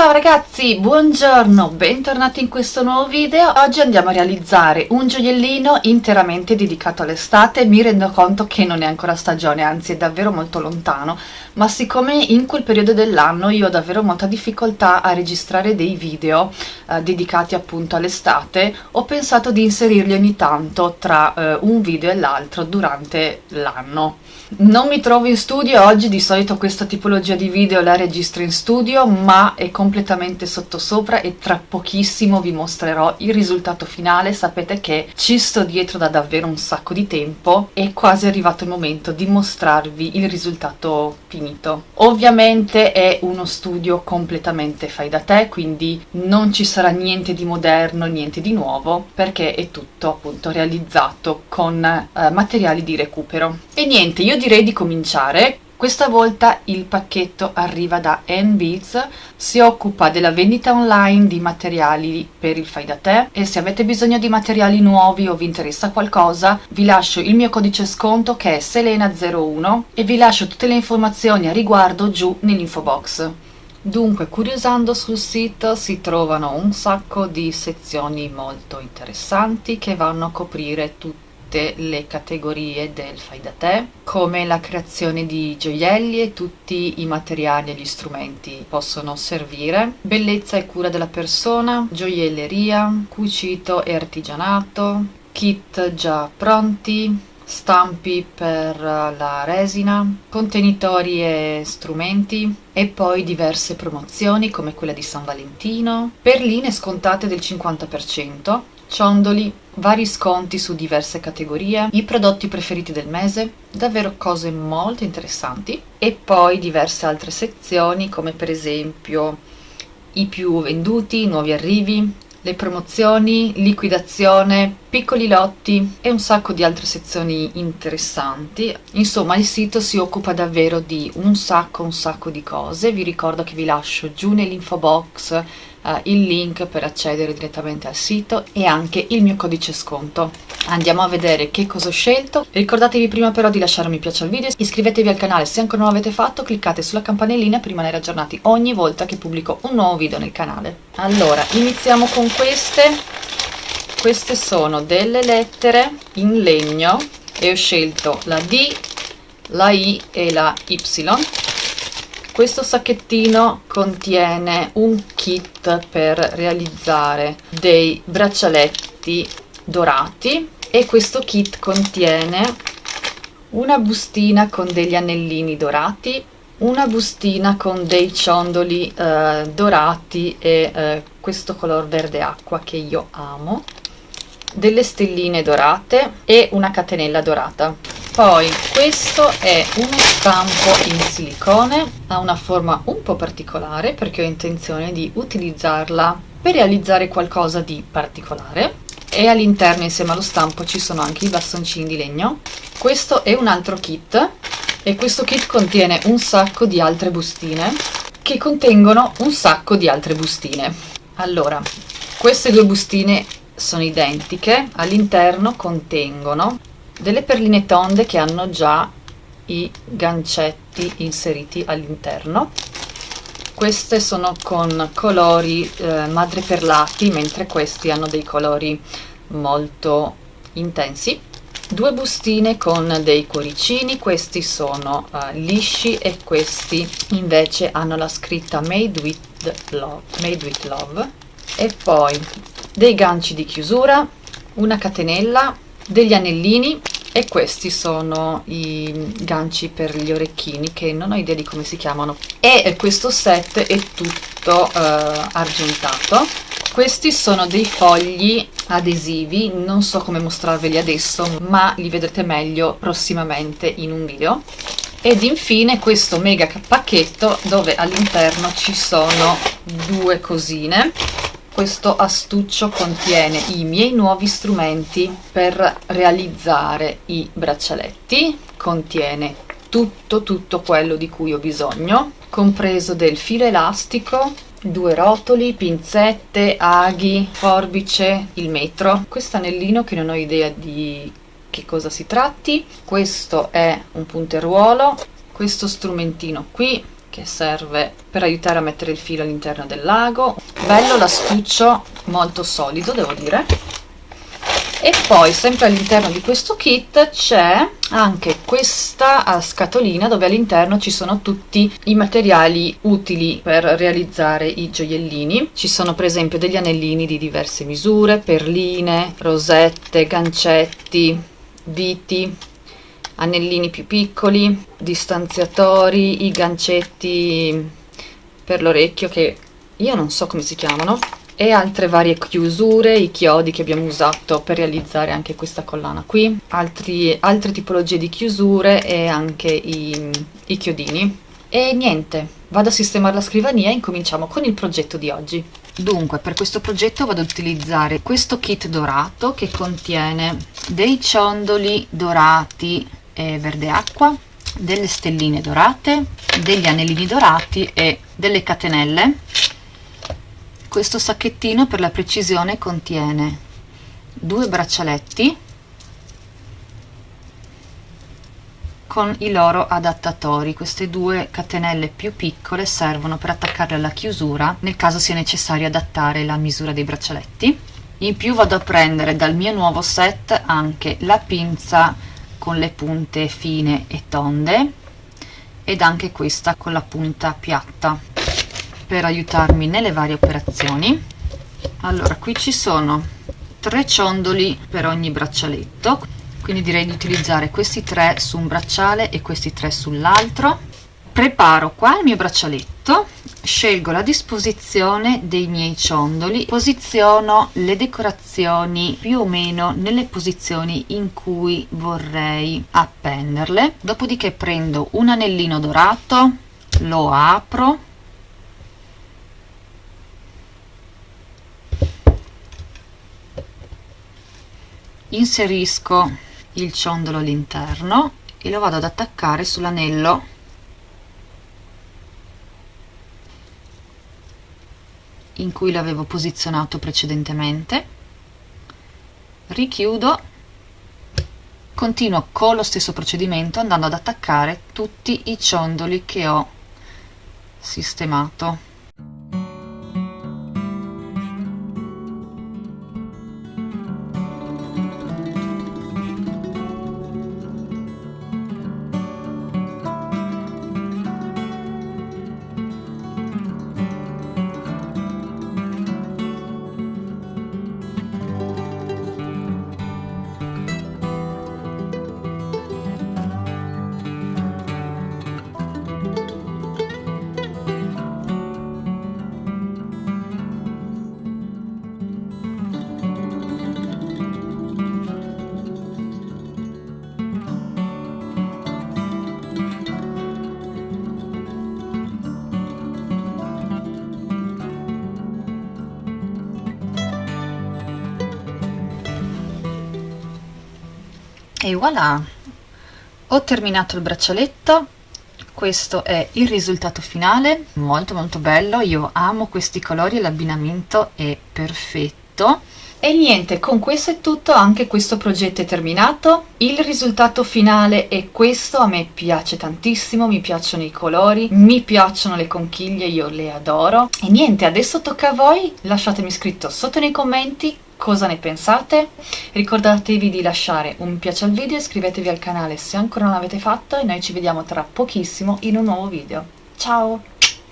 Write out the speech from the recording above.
Ciao ragazzi, buongiorno, bentornati in questo nuovo video. Oggi andiamo a realizzare un gioiellino interamente dedicato all'estate. Mi rendo conto che non è ancora stagione, anzi è davvero molto lontano, ma siccome in quel periodo dell'anno io ho davvero molta difficoltà a registrare dei video eh, dedicati appunto all'estate, ho pensato di inserirli ogni tanto tra eh, un video e l'altro durante l'anno. Non mi trovo in studio oggi, di solito questa tipologia di video la registro in studio, ma è completamente sottosopra e tra pochissimo vi mostrerò il risultato finale. Sapete che ci sto dietro da davvero un sacco di tempo, è quasi arrivato il momento di mostrarvi il risultato finito. Ovviamente è uno studio completamente fai da te, quindi non ci sarà niente di moderno, niente di nuovo, perché è tutto appunto realizzato con eh, materiali di recupero. E niente, io direi di cominciare. Questa volta il pacchetto arriva da N-Beats, si occupa della vendita online di materiali per il fai da te e se avete bisogno di materiali nuovi o vi interessa qualcosa vi lascio il mio codice sconto che è Selena01 e vi lascio tutte le informazioni a riguardo giù nell'info box. Dunque, curiosando sul sito si trovano un sacco di sezioni molto interessanti che vanno a coprire tutte le categorie del fai da te, come la creazione di gioielli e tutti i materiali e gli strumenti possono servire, bellezza e cura della persona, gioielleria, cucito e artigianato, kit già pronti, stampi per la resina, contenitori e strumenti e poi diverse promozioni come quella di San Valentino, perline scontate del 50%, ciondoli, vari sconti su diverse categorie, i prodotti preferiti del mese, davvero cose molto interessanti e poi diverse altre sezioni come per esempio i più venduti, i nuovi arrivi, le promozioni, liquidazione, piccoli lotti e un sacco di altre sezioni interessanti. Insomma il sito si occupa davvero di un sacco un sacco di cose, vi ricordo che vi lascio giù nell'info box uh, il link per accedere direttamente al sito e anche il mio codice sconto. Andiamo a vedere che cosa ho scelto. Ricordatevi prima però di lasciare un mi piace al video, iscrivetevi al canale se ancora non l'avete fatto, cliccate sulla campanellina per rimanere aggiornati ogni volta che pubblico un nuovo video nel canale. Allora, iniziamo con queste. Queste sono delle lettere in legno. E ho scelto la D, la I e la Y. Questo sacchettino contiene un kit per realizzare dei braccialetti dorati e questo kit contiene una bustina con degli anellini dorati una bustina con dei ciondoli eh, dorati e eh, questo color verde acqua che io amo delle stelline dorate e una catenella dorata. Poi questo è uno stampo in silicone ha una forma un po' particolare perché ho intenzione di utilizzarla per realizzare qualcosa di particolare. E all'interno insieme allo stampo ci sono anche i bastoncini di legno. Questo è un altro kit e questo kit contiene un sacco di altre bustine che contengono un sacco di altre bustine. Allora queste due bustine sono identiche all'interno contengono delle perline tonde che hanno già i gancetti inseriti all'interno. Queste sono con colori eh, madreperlati mentre questi hanno dei colori molto intensi. Due bustine con dei cuoricini questi sono uh, lisci e questi invece hanno la scritta made with love, made with love. E poi dei ganci di chiusura una catenella degli anellini e questi sono i ganci per gli orecchini che non ho idea di come si chiamano. E questo set è tutto eh, argentato. Questi sono dei fogli adesivi non so come mostrarveli adesso ma li vedrete meglio prossimamente in un video. Ed infine questo mega pacchetto dove all'interno ci sono due cosine questo astuccio contiene i miei nuovi strumenti per realizzare i braccialetti. Contiene tutto tutto quello di cui ho bisogno compreso del filo elastico due rotoli, pinzette, aghi, forbice, il metro. Questo anellino che non ho idea di che cosa si tratti. Questo è un punteruolo. Questo strumentino qui che serve per aiutare a mettere il filo all'interno del lago. Bello l'astuccio molto solido devo dire. E poi sempre all'interno di questo kit c'è anche questa scatolina dove all'interno ci sono tutti i materiali utili per realizzare i gioiellini. Ci sono per esempio degli anellini di diverse misure perline rosette gancetti viti anellini più piccoli distanziatori i gancetti per l'orecchio che io non so come si chiamano e altre varie chiusure, i chiodi che abbiamo usato per realizzare anche questa collana qui, Altri, altre tipologie di chiusure e anche i, i chiodini. E niente, vado a sistemare la scrivania e incominciamo con il progetto di oggi. Dunque, per questo progetto vado ad utilizzare questo kit dorato che contiene dei ciondoli dorati e verde acqua, delle stelline dorate, degli anellini dorati e delle catenelle. Questo sacchettino per la precisione contiene due braccialetti con i loro adattatori. Queste due catenelle più piccole servono per attaccarle alla chiusura nel caso sia necessario adattare la misura dei braccialetti. In più vado a prendere dal mio nuovo set anche la pinza con le punte fine e tonde ed anche questa con la punta piatta per aiutarmi nelle varie operazioni. Allora qui ci sono tre ciondoli per ogni braccialetto quindi direi di utilizzare questi tre su un bracciale e questi tre sull'altro. Preparo qua il mio braccialetto scelgo la disposizione dei miei ciondoli posiziono le decorazioni più o meno nelle posizioni in cui vorrei appenderle. Dopodiché prendo un anellino dorato lo apro. Inserisco il ciondolo all'interno e lo vado ad attaccare sull'anello in cui l'avevo posizionato precedentemente. Richiudo. Continuo con lo stesso procedimento andando ad attaccare tutti i ciondoli che ho sistemato voilà. Ho terminato il braccialetto. Questo è il risultato finale. Molto molto bello. Io amo questi colori l'abbinamento è perfetto. E niente, con questo è tutto, anche questo progetto è terminato. Il risultato finale è questo, a me piace tantissimo, mi piacciono i colori, mi piacciono le conchiglie, io le adoro. E niente, adesso tocca a voi, lasciatemi scritto sotto nei commenti cosa ne pensate? Ricordatevi di lasciare un piace al video iscrivetevi al canale se ancora non l'avete fatto e noi ci vediamo tra pochissimo in un nuovo video. Ciao